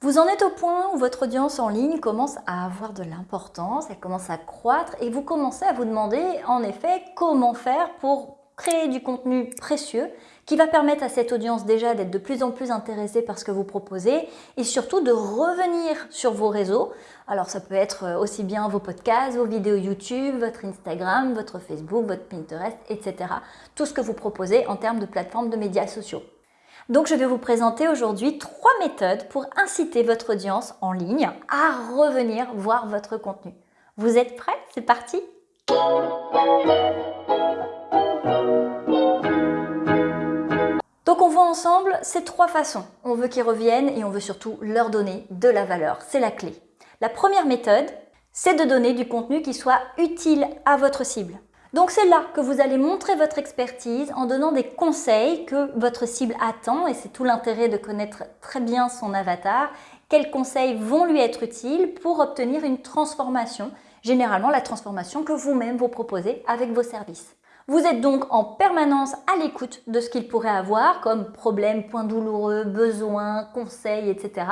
Vous en êtes au point où votre audience en ligne commence à avoir de l'importance, elle commence à croître et vous commencez à vous demander en effet comment faire pour créer du contenu précieux qui va permettre à cette audience déjà d'être de plus en plus intéressée par ce que vous proposez et surtout de revenir sur vos réseaux. Alors ça peut être euh, aussi bien vos podcasts, vos vidéos YouTube, votre Instagram, votre Facebook, votre Pinterest, etc. Tout ce que vous proposez en termes de plateformes de médias sociaux. Donc je vais vous présenter aujourd'hui trois méthodes pour inciter votre audience en ligne à revenir voir votre contenu. Vous êtes prêts? C'est parti donc on voit ensemble ces trois façons. On veut qu'ils reviennent et on veut surtout leur donner de la valeur. C'est la clé. La première méthode, c'est de donner du contenu qui soit utile à votre cible. Donc c'est là que vous allez montrer votre expertise en donnant des conseils que votre cible attend et c'est tout l'intérêt de connaître très bien son avatar. Quels conseils vont lui être utiles pour obtenir une transformation, généralement la transformation que vous-même vous proposez avec vos services. Vous êtes donc en permanence à l'écoute de ce qu'ils pourraient avoir comme problèmes, points douloureux, besoins, conseils, etc.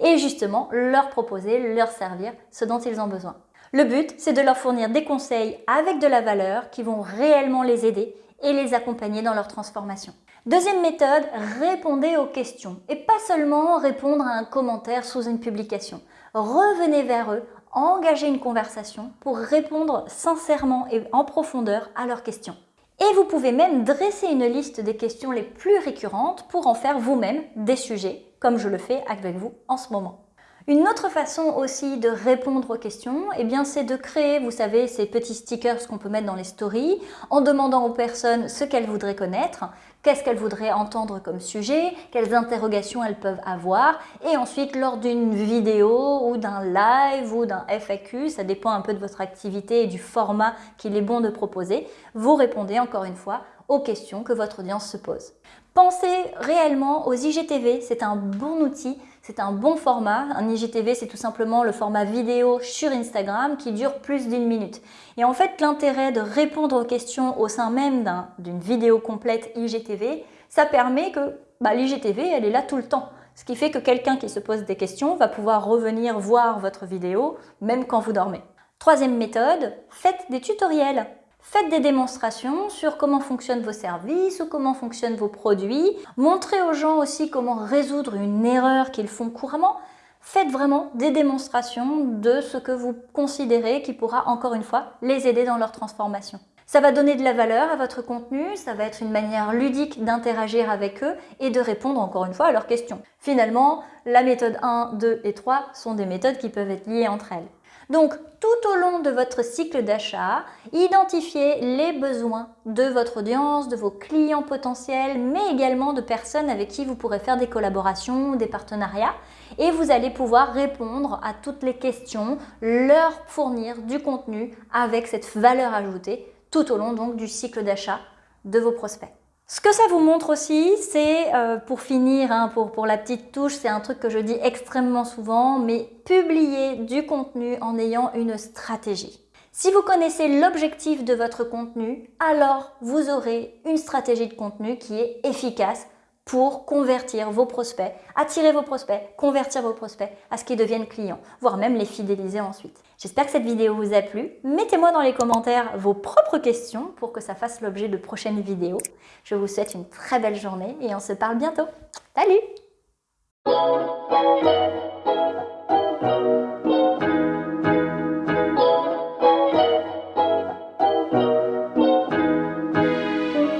Et justement, leur proposer, leur servir ce dont ils ont besoin. Le but, c'est de leur fournir des conseils avec de la valeur qui vont réellement les aider et les accompagner dans leur transformation. Deuxième méthode, répondez aux questions et pas seulement répondre à un commentaire sous une publication. Revenez vers eux engager une conversation pour répondre sincèrement et en profondeur à leurs questions. Et vous pouvez même dresser une liste des questions les plus récurrentes pour en faire vous-même des sujets, comme je le fais avec vous en ce moment. Une autre façon aussi de répondre aux questions, eh c'est de créer, vous savez, ces petits stickers qu'on peut mettre dans les stories, en demandant aux personnes ce qu'elles voudraient connaître, qu'est-ce qu'elles voudraient entendre comme sujet, quelles interrogations elles peuvent avoir, et ensuite lors d'une vidéo ou d'un live ou d'un FAQ, ça dépend un peu de votre activité et du format qu'il est bon de proposer, vous répondez encore une fois aux questions que votre audience se pose. Pensez réellement aux IGTV, c'est un bon outil, c'est un bon format. Un IGTV, c'est tout simplement le format vidéo sur Instagram qui dure plus d'une minute. Et en fait, l'intérêt de répondre aux questions au sein même d'une vidéo complète IGTV, ça permet que bah, l'IGTV, elle est là tout le temps. Ce qui fait que quelqu'un qui se pose des questions va pouvoir revenir voir votre vidéo, même quand vous dormez. Troisième méthode, faites des tutoriels. Faites des démonstrations sur comment fonctionnent vos services ou comment fonctionnent vos produits. Montrez aux gens aussi comment résoudre une erreur qu'ils font couramment. Faites vraiment des démonstrations de ce que vous considérez qui pourra encore une fois les aider dans leur transformation. Ça va donner de la valeur à votre contenu, ça va être une manière ludique d'interagir avec eux et de répondre encore une fois à leurs questions. Finalement, la méthode 1, 2 et 3 sont des méthodes qui peuvent être liées entre elles. Donc, tout au long de votre cycle d'achat, identifiez les besoins de votre audience, de vos clients potentiels, mais également de personnes avec qui vous pourrez faire des collaborations, des partenariats. Et vous allez pouvoir répondre à toutes les questions, leur fournir du contenu avec cette valeur ajoutée tout au long donc, du cycle d'achat de vos prospects. Ce que ça vous montre aussi, c'est, euh, pour finir, hein, pour, pour la petite touche, c'est un truc que je dis extrêmement souvent, mais publier du contenu en ayant une stratégie. Si vous connaissez l'objectif de votre contenu, alors vous aurez une stratégie de contenu qui est efficace pour convertir vos prospects, attirer vos prospects, convertir vos prospects à ce qu'ils deviennent clients, voire même les fidéliser ensuite. J'espère que cette vidéo vous a plu. Mettez-moi dans les commentaires vos propres questions pour que ça fasse l'objet de prochaines vidéos. Je vous souhaite une très belle journée et on se parle bientôt. Salut